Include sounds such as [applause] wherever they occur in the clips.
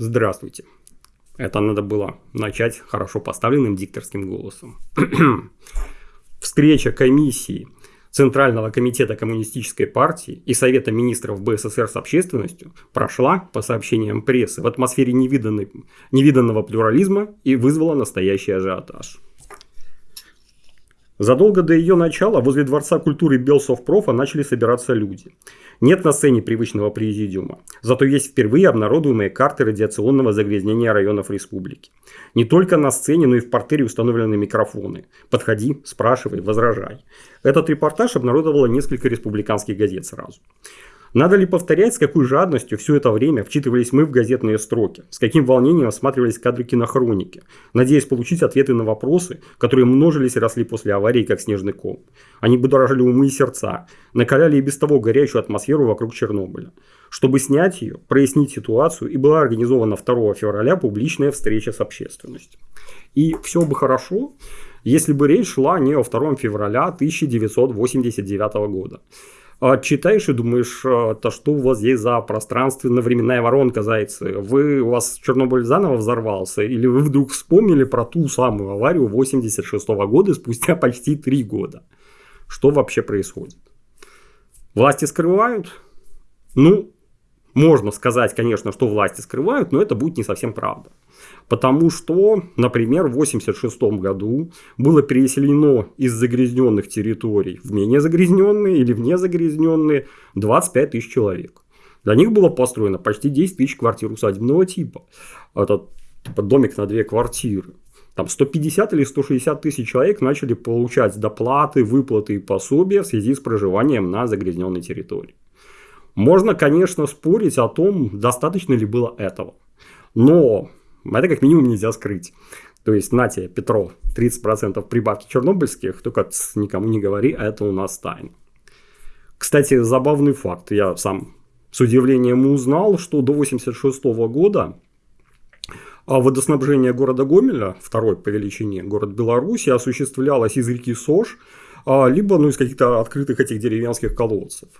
Здравствуйте. Это надо было начать хорошо поставленным дикторским голосом. [clears throat] Встреча комиссии Центрального комитета Коммунистической партии и Совета министров БССР с общественностью прошла, по сообщениям прессы, в атмосфере невиданной, невиданного плюрализма и вызвала настоящий ажиотаж. Задолго до ее начала возле Дворца культуры Белсовпрофа начали собираться люди. Нет на сцене привычного президиума, зато есть впервые обнародуемые карты радиационного загрязнения районов республики. Не только на сцене, но и в портере установлены микрофоны. Подходи, спрашивай, возражай. Этот репортаж обнародовало несколько республиканских газет сразу. Надо ли повторять, с какой жадностью все это время вчитывались мы в газетные строки, с каким волнением осматривались кадры кинохроники, надеясь получить ответы на вопросы, которые множились и росли после аварии, как снежный ком. Они будоражили умы и сердца, накаляли и без того горячую атмосферу вокруг Чернобыля. Чтобы снять ее, прояснить ситуацию, и была организована 2 февраля публичная встреча с общественностью. И все бы хорошо, если бы речь шла не о 2 февраля 1989 года. А читаешь и думаешь, а, то что у вас есть за пространственно-временная воронка, зайцы? Вы, у вас Чернобыль заново взорвался? Или вы вдруг вспомнили про ту самую аварию 86 -го года спустя почти три года? Что вообще происходит? Власти скрывают? Ну, можно сказать, конечно, что власти скрывают, но это будет не совсем правда. Потому что, например, в 1986 году было переселено из загрязненных территорий в менее загрязненные или вне загрязненные 25 тысяч человек. Для них было построено почти 10 тысяч квартир усадебного типа. Это типа домик на две квартиры. Там 150 или 160 тысяч человек начали получать доплаты, выплаты и пособия в связи с проживанием на загрязненной территории. Можно, конечно, спорить о том, достаточно ли было этого. Но это как минимум нельзя скрыть. То есть, на тебе, Петро, 30% прибавки чернобыльских, только никому не говори, а это у нас тайна. Кстати, забавный факт. Я сам с удивлением узнал, что до 1986 года а водоснабжение города Гомеля, второй по величине город Беларуси, осуществлялось из реки Сож, а, либо ну, из каких-то открытых этих деревенских колодцев.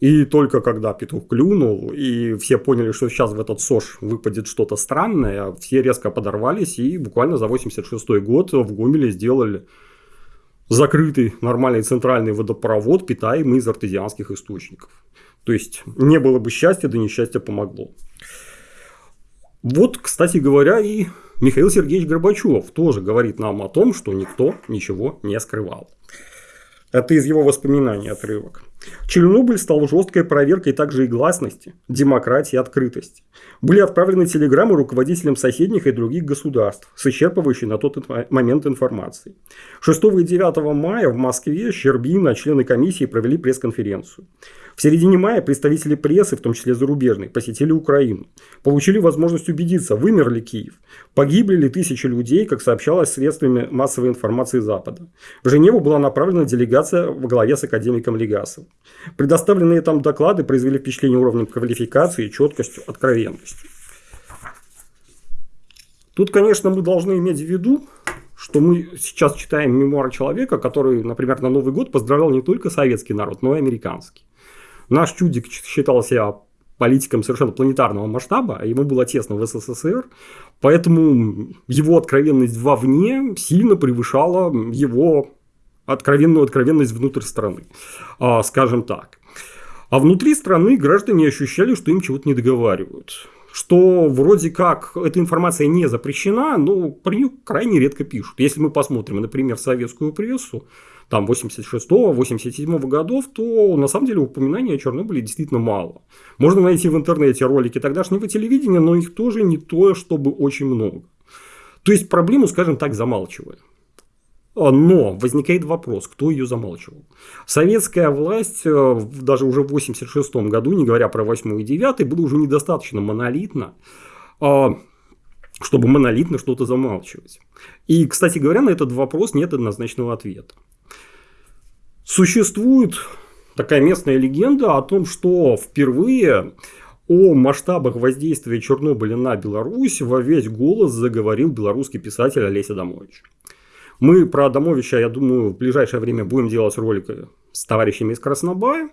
И только когда петух клюнул, и все поняли, что сейчас в этот СОЖ выпадет что-то странное, все резко подорвались, и буквально за 86 год в Гомеле сделали закрытый нормальный центральный водопровод, питаемый из артезианских источников. То есть, не было бы счастья, да несчастье помогло. Вот, кстати говоря, и Михаил Сергеевич Горбачев тоже говорит нам о том, что никто ничего не скрывал. Это из его воспоминаний отрывок. Чернобыль стал жесткой проверкой также и гласности, демократии и открытости. Были отправлены телеграммы руководителям соседних и других государств с исчерпывающей на тот момент информацией. 6 и 9 мая в Москве Щербина, члены комиссии провели пресс-конференцию. В середине мая представители прессы, в том числе зарубежной, посетили Украину. Получили возможность убедиться, вымер ли Киев, погибли ли тысячи людей, как сообщалось средствами массовой информации Запада. В Женеву была направлена делегация во главе с академиком Легасовым. Предоставленные там доклады произвели впечатление уровнем квалификации, четкостью, откровенностью. Тут, конечно, мы должны иметь в виду, что мы сейчас читаем мемуары человека, который, например, на Новый год поздравлял не только советский народ, но и американский. Наш чудик считал себя политиком совершенно планетарного масштаба, а ему было тесно в СССР, поэтому его откровенность вовне сильно превышала его откровенную откровенность внутрь страны, а, скажем так. А внутри страны граждане ощущали, что им чего-то не договаривают. Что вроде как эта информация не запрещена, но про нее крайне редко пишут. Если мы посмотрим, например, советскую прессу, там 86-87 годов, то на самом деле упоминаний о Чернобыле действительно мало. Можно найти в интернете ролики тогдашнего телевидения, но их тоже не то, чтобы очень много. То есть проблему, скажем так, замалчиваем. А, но возникает вопрос, кто ее замалчивал. Советская власть э, даже уже в 1986 году, не говоря про 8 и 9, была уже недостаточно монолитна, чтобы монолитно что-то замалчивать. И, кстати говоря, на этот вопрос нет однозначного ответа. Существует такая местная легенда о том, что впервые о масштабах воздействия Чернобыля на Беларусь во весь голос заговорил белорусский писатель Олесь Адамович. Мы про Адамовича, я думаю, в ближайшее время будем делать ролик с товарищами из Краснобая.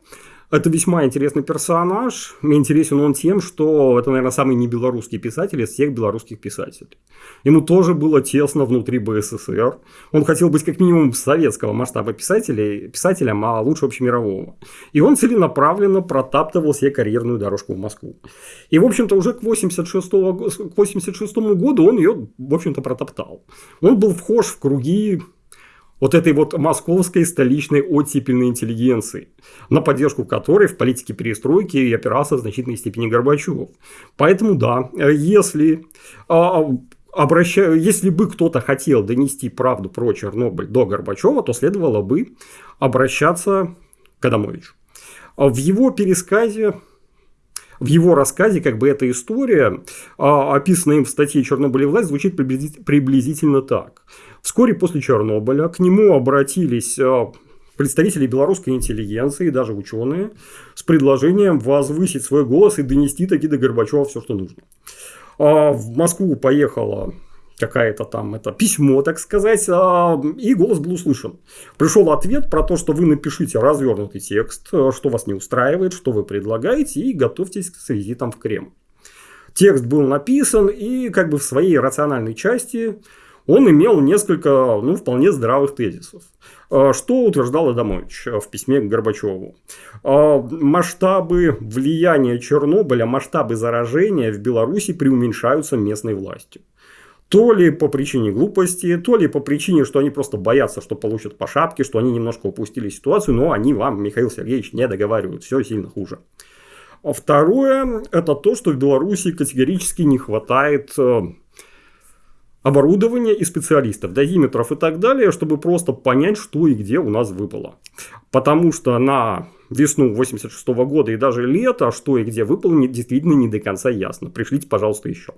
Это весьма интересный персонаж. Мне интересен он тем, что это, наверное, самый небелорусский писатель из всех белорусских писателей. Ему тоже было тесно внутри БССР. Он хотел быть как минимум советского масштаба писателя, писателем, а лучше общемирового. И он целенаправленно протаптывал себе карьерную дорожку в Москву. И, в общем-то, уже к 86, к 86 году он ее, в общем-то, протоптал. Он был вхож в круги вот этой вот московской столичной оттепельной интеллигенции, на поддержку которой в политике перестройки и опирался в значительной степени Горбачев. Поэтому да, если а, обращаю, если бы кто-то хотел донести правду про Чернобыль до Горбачева, то следовало бы обращаться к Адамовичу. В его пересказе в его рассказе как бы эта история, а, описанная им в статье «Чернобыль и власть», звучит приблизительно так. Вскоре после Чернобыля к нему обратились а, представители белорусской интеллигенции, даже ученые, с предложением возвысить свой голос и донести таки до Горбачева все, что нужно. А, в Москву поехала какая-то там это письмо, так сказать, а, и голос был услышан. Пришел ответ про то, что вы напишите развернутый текст, что вас не устраивает, что вы предлагаете, и готовьтесь к визитам в Кремль. Текст был написан, и как бы в своей рациональной части он имел несколько, ну, вполне здравых тезисов. А, что утверждал Адамович в письме к Горбачеву? А, масштабы влияния Чернобыля, масштабы заражения в Беларуси преуменьшаются местной властью. То ли по причине глупости, то ли по причине, что они просто боятся, что получат по шапке, что они немножко упустили ситуацию, но они вам, Михаил Сергеевич, не договаривают. Все сильно хуже. А второе, это то, что в Беларуси категорически не хватает э, оборудования и специалистов, дозиметров и так далее, чтобы просто понять, что и где у нас выпало. Потому что на весну 86 года и даже лето, что и где выпало, действительно не до конца ясно. Пришлите, пожалуйста, еще.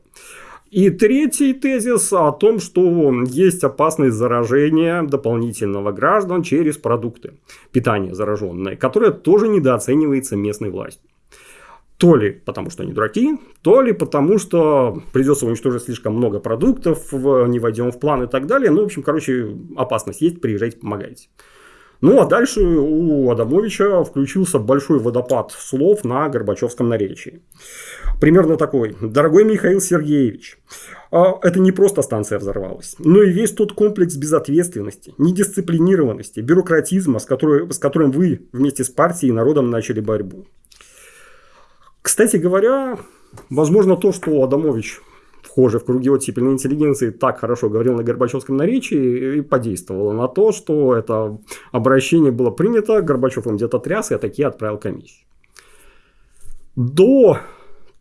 И третий тезис о том, что есть опасность заражения дополнительного граждан через продукты питания зараженные, которое тоже недооценивается местной властью. То ли потому, что они дураки, то ли потому, что придется уничтожить слишком много продуктов, не войдем в план и так далее. Ну, в общем, короче, опасность есть, приезжайте, помогайте. Ну, а дальше у Адамовича включился большой водопад слов на Горбачевском наречии. Примерно такой. Дорогой Михаил Сергеевич, а, это не просто станция взорвалась, но и весь тот комплекс безответственности, недисциплинированности, бюрократизма, с, которой, с которым вы вместе с партией и народом начали борьбу. Кстати говоря, возможно то, что Адамович вхоже в круги оттепельной интеллигенции, так хорошо говорил на Горбачевском наречии и подействовало на то, что это обращение было принято, Горбачев им где-то тряс и такие отправил комиссию. До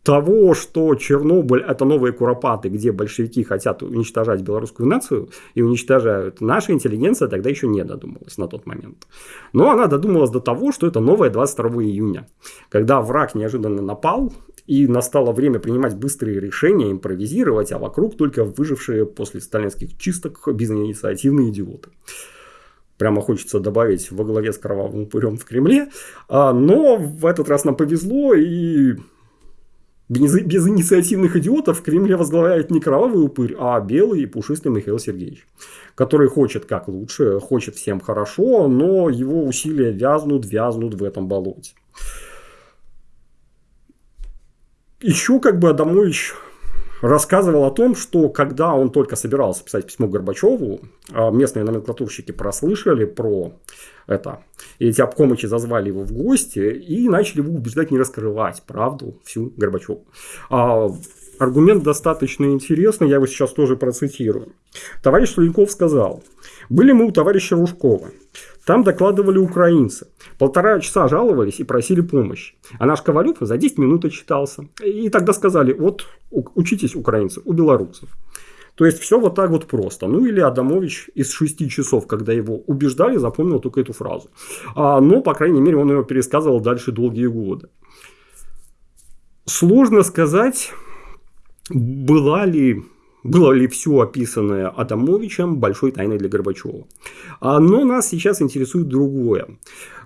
того, что Чернобыль это новые куропаты, где большевики хотят уничтожать белорусскую нацию и уничтожают, наша интеллигенция тогда еще не додумалась на тот момент. Но она додумалась до того, что это новое 22 июня, когда враг неожиданно напал, и настало время принимать быстрые решения, импровизировать, а вокруг только выжившие после сталинских чисток безинициативные идиоты прямо хочется добавить во главе с кровавым упырем в Кремле. А, но в этот раз нам повезло, и без, без инициативных идиотов в Кремле возглавляет не кровавый упырь, а белый и пушистый Михаил Сергеевич, который хочет как лучше, хочет всем хорошо, но его усилия вязнут, вязнут в этом болоте. Еще как бы Адамович рассказывал о том, что когда он только собирался писать письмо Горбачеву, а местные номенклатурщики прослышали про это. И эти обкомычи зазвали его в гости и начали его убеждать не раскрывать правду всю Горбачеву. А аргумент достаточно интересный, я его сейчас тоже процитирую. Товарищ Луленков сказал, были мы у товарища Ружкова. Там докладывали украинцы. Полтора часа жаловались и просили помощи. А наш Ковалев за 10 минут отчитался. И тогда сказали, вот учитесь украинцы у белорусов. То есть все вот так вот просто. Ну или Адамович из шести часов, когда его убеждали, запомнил только эту фразу. А, но, по крайней мере, он ее пересказывал дальше долгие годы. Сложно сказать, была ли было ли все описанное Адамовичем большой тайной для Горбачева. А, но нас сейчас интересует другое.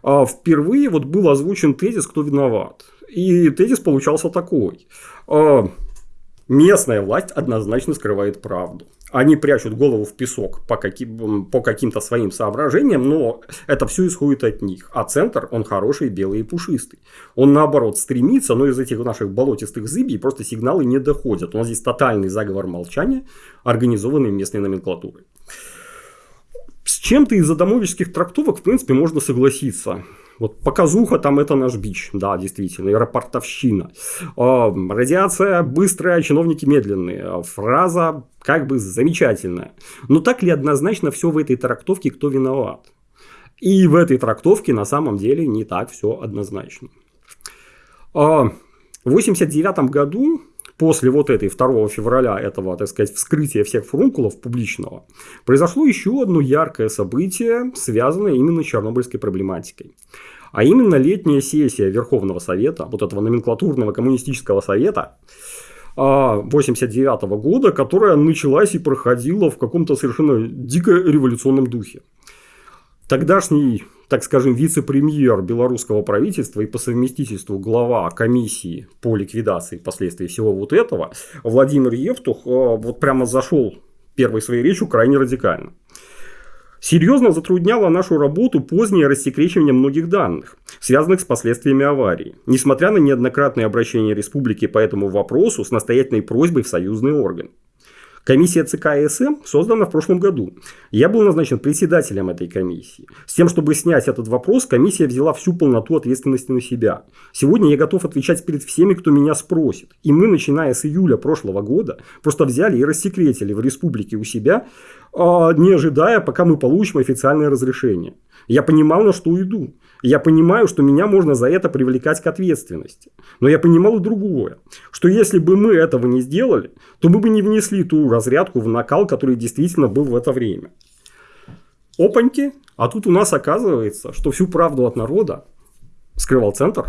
А, впервые вот был озвучен тезис «Кто виноват?». И тезис получался такой. Местная власть однозначно скрывает правду. Они прячут голову в песок по, каким, по каким-то своим соображениям, но это все исходит от них. А центр, он хороший, белый и пушистый. Он наоборот стремится, но из этих наших болотистых зыбий просто сигналы не доходят. У нас здесь тотальный заговор молчания, организованный местной номенклатурой. С чем-то из задомовических трактовок, в принципе, можно согласиться. Вот показуха там это наш бич, да, действительно, аэропортовщина. радиация быстрая, чиновники медленные. Фраза как бы замечательная. Но так ли однозначно все в этой трактовке, кто виноват? И в этой трактовке на самом деле не так все однозначно. в 1989 году после вот этой 2 февраля этого, так сказать, вскрытия всех фрункулов публичного, произошло еще одно яркое событие, связанное именно с чернобыльской проблематикой. А именно летняя сессия Верховного Совета, вот этого номенклатурного коммунистического совета, 89 а, года, которая началась и проходила в каком-то совершенно дико революционном духе. Тогдашний так скажем, вице-премьер белорусского правительства и по совместительству глава комиссии по ликвидации последствий всего вот этого, Владимир Евтух, э, вот прямо зашел первой своей речью крайне радикально. Серьезно затрудняло нашу работу позднее рассекречивание многих данных, связанных с последствиями аварии, несмотря на неоднократные обращения республики по этому вопросу с настоятельной просьбой в союзный орган. Комиссия ЦК СМ создана в прошлом году. Я был назначен председателем этой комиссии. С тем, чтобы снять этот вопрос, комиссия взяла всю полноту ответственности на себя. Сегодня я готов отвечать перед всеми, кто меня спросит. И мы, начиная с июля прошлого года, просто взяли и рассекретили в республике у себя, не ожидая, пока мы получим официальное разрешение. Я понимал, на что иду. Я понимаю, что меня можно за это привлекать к ответственности. Но я понимал и другое, что если бы мы этого не сделали, то мы бы не внесли ту разрядку в накал, который действительно был в это время. Опаньки, а тут у нас оказывается, что всю правду от народа скрывал центр,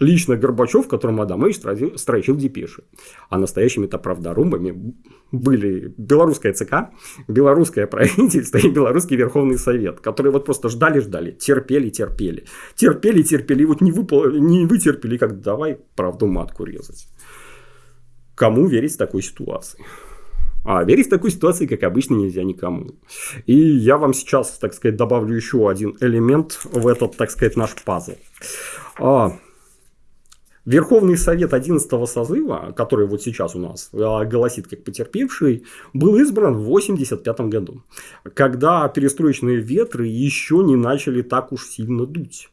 лично Горбачев, которому Адамович строчил депеши. А настоящими-то правдорумбами были белорусская ЦК, белорусское правительство и белорусский Верховный Совет, которые вот просто ждали-ждали, терпели-терпели, терпели-терпели, вот не, выпал, не вытерпели, как давай правду матку резать. Кому верить в такой ситуации? А верить в такой ситуации, как обычно, нельзя никому. И я вам сейчас, так сказать, добавлю еще один элемент в этот, так сказать, наш пазл. А, Верховный Совет 11 созыва, который вот сейчас у нас а, голосит как потерпевший, был избран в 1985 году, когда перестроечные ветры еще не начали так уж сильно дуть.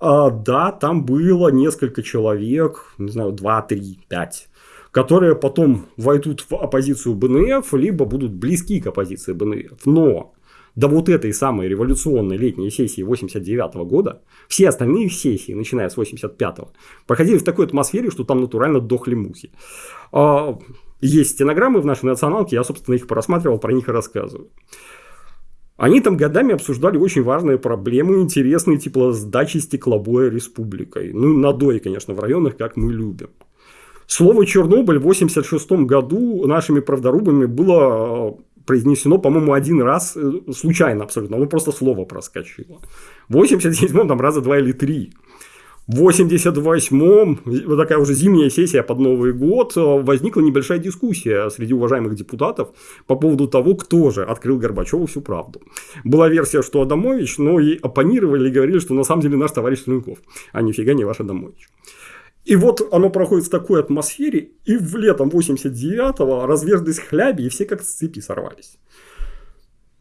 А, да, там было несколько человек, не знаю, 2, 3, 5, которые потом войдут в оппозицию БНФ, либо будут близки к оппозиции БНФ. Но до вот этой самой революционной летней сессии 89 года, все остальные сессии, начиная с 85 проходили в такой атмосфере, что там натурально дохли мухи. А, есть стенограммы в нашей националке, я, собственно, их просматривал, про них и рассказываю. Они там годами обсуждали очень важные проблемы, интересные, типа сдачи стеклобоя республикой. Ну, надой, конечно, в районах, как мы любим. Слово «Чернобыль» в 86 году нашими правдорубами было произнесено, по-моему, один раз, э, случайно абсолютно, оно просто слово проскочило. В 87-м там раза два или три. В 88-м, вот такая уже зимняя сессия под Новый год, э, возникла небольшая дискуссия среди уважаемых депутатов по поводу того, кто же открыл Горбачеву всю правду. Была версия, что Адамович, но и оппонировали и говорили, что на самом деле наш товарищ Ленков, а нифига не ваш Адамович. И вот оно проходит в такой атмосфере, и в летом 89-го разверзлись хляби, и все как с цепи сорвались.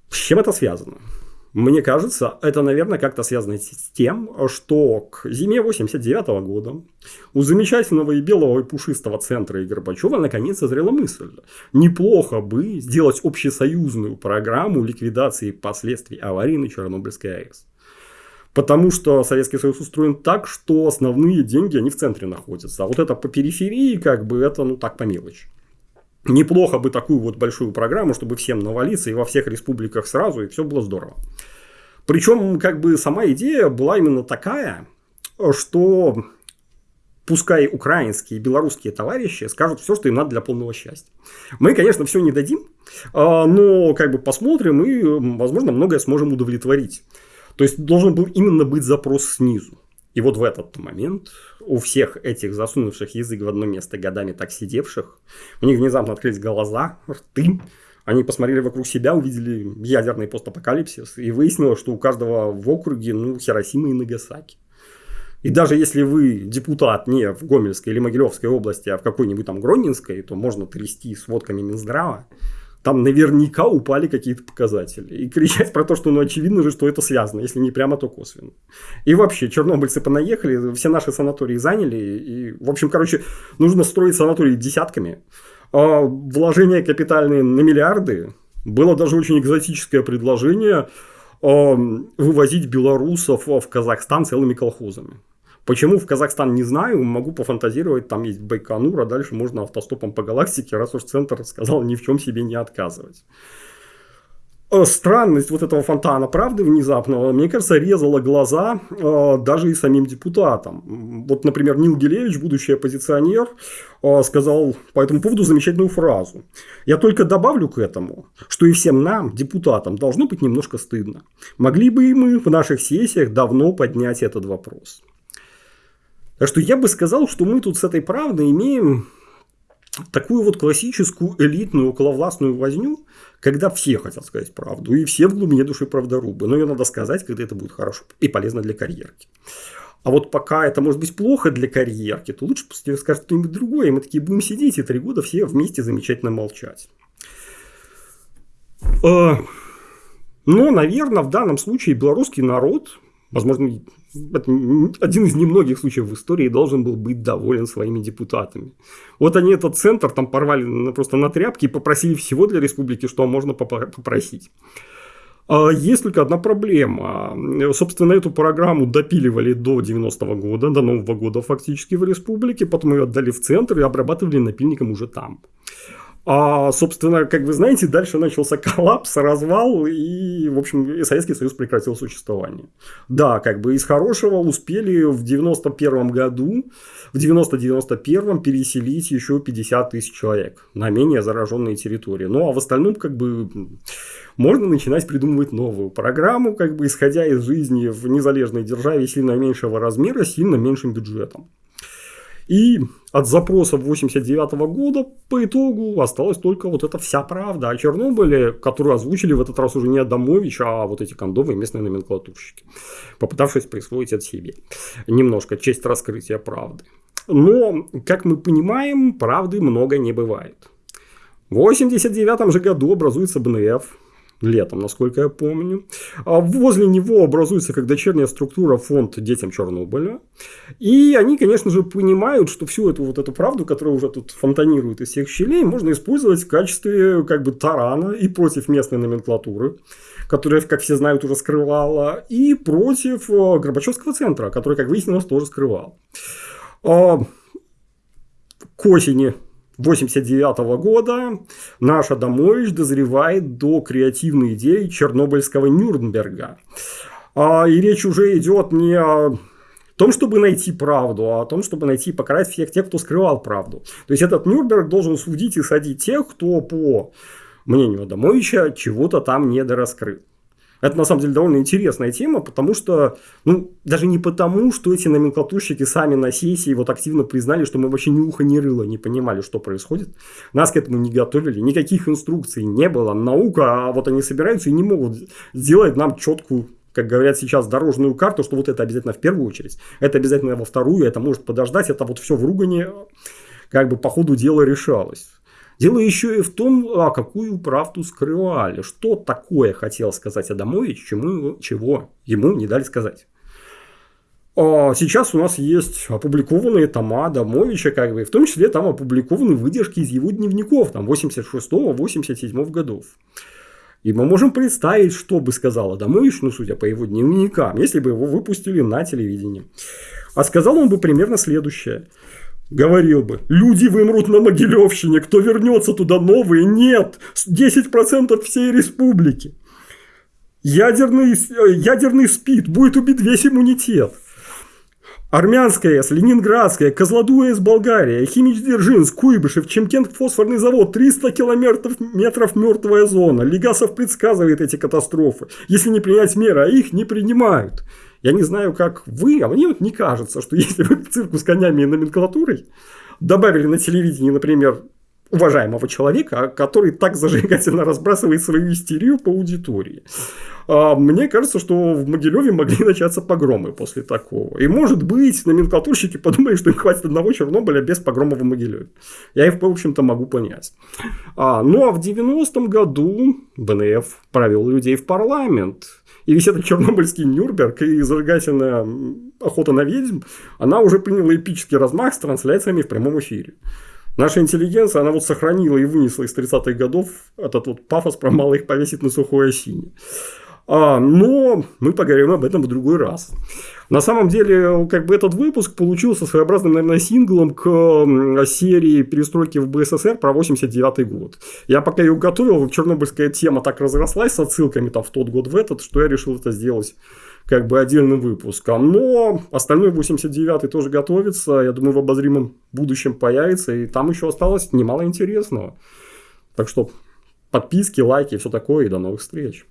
С чем это связано? Мне кажется, это, наверное, как-то связано с тем, что к зиме 89 -го года у замечательного и белого и пушистого центра и Горбачева наконец созрела мысль. Неплохо бы сделать общесоюзную программу ликвидации последствий аварии на Чернобыльской АЭС. Потому что Советский Союз устроен так, что основные деньги, они в центре находятся. А вот это по периферии, как бы, это, ну, так, по мелочи. Неплохо бы такую вот большую программу, чтобы всем навалиться и во всех республиках сразу, и все было здорово. Причем, как бы, сама идея была именно такая, что пускай украинские и белорусские товарищи скажут все, что им надо для полного счастья. Мы, конечно, все не дадим, а, но как бы посмотрим и, возможно, многое сможем удовлетворить. То есть должен был именно быть запрос снизу. И вот в этот момент у всех этих засунувших язык в одно место годами так сидевших, у них внезапно открылись глаза, рты, они посмотрели вокруг себя, увидели ядерный постапокалипсис, и выяснилось, что у каждого в округе ну, Хиросима и Нагасаки. И даже если вы депутат не в Гомельской или Могилевской области, а в какой-нибудь там Гронинской, то можно трясти сводками Минздрава. Там наверняка упали какие-то показатели. И кричать [laughs] про то, что ну очевидно же, что это связано, если не прямо, то косвенно. И вообще, чернобыльцы понаехали, все наши санатории заняли. И, в общем, короче, нужно строить санатории десятками. А вложения капитальные на миллиарды. Было даже очень экзотическое предложение вывозить белорусов в Казахстан целыми колхозами. Почему в Казахстан не знаю, могу пофантазировать, там есть Байконур, а дальше можно автостопом по галактике, раз уж центр сказал ни в чем себе не отказывать. Э, странность вот этого фонтана правды внезапного, мне кажется, резала глаза э, даже и самим депутатам. Вот, например, Нил Гелевич, будущий оппозиционер, э, сказал по этому поводу замечательную фразу. Я только добавлю к этому, что и всем нам, депутатам, должно быть немножко стыдно. Могли бы и мы в наших сессиях давно поднять этот вопрос. Так что я бы сказал, что мы тут с этой правдой имеем такую вот классическую элитную околовластную возню, когда все хотят сказать правду, и все в глубине души правдорубы. Но ее надо сказать, когда это будет хорошо и полезно для карьерки. А вот пока это может быть плохо для карьерки, то лучше пусть скажет кто-нибудь другой, и мы такие будем сидеть и три года все вместе замечательно молчать. А, но, наверное, в данном случае белорусский народ, возможно, один из немногих случаев в истории должен был быть доволен своими депутатами. Вот они этот центр там порвали просто на тряпки и попросили всего для республики, что можно попросить. А есть только одна проблема. Собственно, эту программу допиливали до 90-го года, до Нового года фактически в республике, потом ее отдали в центр и обрабатывали напильником уже там. А, собственно, как вы знаете, дальше начался коллапс, развал, и, в общем, и Советский Союз прекратил существование. Да, как бы из хорошего успели в 91 году, в 90-91 переселить еще 50 тысяч человек на менее зараженные территории. Ну, а в остальном, как бы, можно начинать придумывать новую программу, как бы, исходя из жизни в незалежной державе сильно меньшего размера, сильно меньшим бюджетом. И от запроса 89 года по итогу осталась только вот эта вся правда о Чернобыле, которую озвучили в этот раз уже не Адамович, а вот эти кондовые местные номенклатурщики, попытавшись присвоить это себе. Немножко честь раскрытия правды. Но, как мы понимаем, правды много не бывает. В 89 же году образуется БНФ, летом, насколько я помню. А возле него образуется как дочерняя структура фонд детям Чернобыля. И они, конечно же, понимают, что всю эту вот эту правду, которая уже тут фонтанирует из всех щелей, можно использовать в качестве как бы тарана и против местной номенклатуры, которая, как все знают, уже скрывала, и против э, Горбачевского центра, который, как выяснилось, тоже скрывал. А, к осени 1989 года наша Адамович дозревает до креативной идеи чернобыльского Нюрнберга. А, и речь уже идет не о том, чтобы найти правду, а о том, чтобы найти и покарать всех тех, кто скрывал правду. То есть этот Нюрнберг должен судить и садить тех, кто, по мнению Адамовича, чего-то там недораскрыл. Это на самом деле довольно интересная тема, потому что, ну, даже не потому, что эти номенклатурщики сами на сессии вот активно признали, что мы вообще ни уха, ни рыла не понимали, что происходит. Нас к этому не готовили, никаких инструкций не было. Наука, а вот они собираются и не могут сделать нам четкую как говорят сейчас, дорожную карту, что вот это обязательно в первую очередь, это обязательно во вторую, это может подождать, это вот все в ругане как бы по ходу дела решалось. Дело еще и в том, а какую правду скрывали. Что такое хотел сказать Адамович, чему, чего ему не дали сказать. А сейчас у нас есть опубликованные тома Адамовича, как бы, в том числе там опубликованы выдержки из его дневников, там 86-87 годов. И мы можем представить, что бы сказал Адамович, ну, судя по его дневникам, если бы его выпустили на телевидении. А сказал он бы примерно следующее – Говорил бы, люди вымрут на Могилевщине, кто вернется туда новые, нет, 10% всей республики. Ядерный, э, ядерный спид, будет убит весь иммунитет. Армянская С, Ленинградская, Козлодуя С, Болгария, Химич Дзержинск, Куйбышев, Чемкент фосфорный завод, 300 километров метров мертвая зона. Легасов предсказывает эти катастрофы. Если не принять меры, а их не принимают. Я не знаю, как вы, а мне вот не кажется, что [laughs] если вы к цирку с конями и номенклатурой добавили на телевидении, например, уважаемого человека, который так зажигательно [laughs] разбрасывает свою истерию по аудитории. А, мне кажется, что в Могилеве могли [laughs] начаться погромы после такого. И может быть, номенклатурщики подумали, что им хватит одного Чернобыля без погрома в Могилеве. Я их, в общем-то, могу понять. А, ну а в 90-м году БНФ провел людей в парламент. И весь этот чернобыльский Нюрнберг и зажигательная охота на ведьм, она уже приняла эпический размах с трансляциями в прямом эфире. Наша интеллигенция, она вот сохранила и вынесла из 30-х годов этот вот пафос про мало их повесить на сухой осине. А, но мы поговорим об этом в другой раз. На самом деле, как бы этот выпуск получился своеобразным, наверное, синглом к серии перестройки в БССР про 89 год. Я пока ее готовил, чернобыльская тема так разрослась с отсылками там, в тот год в этот, что я решил это сделать как бы отдельным выпуском. Но остальной 89-й тоже готовится. Я думаю, в обозримом будущем появится. И там еще осталось немало интересного. Так что подписки, лайки, все такое. И до новых встреч.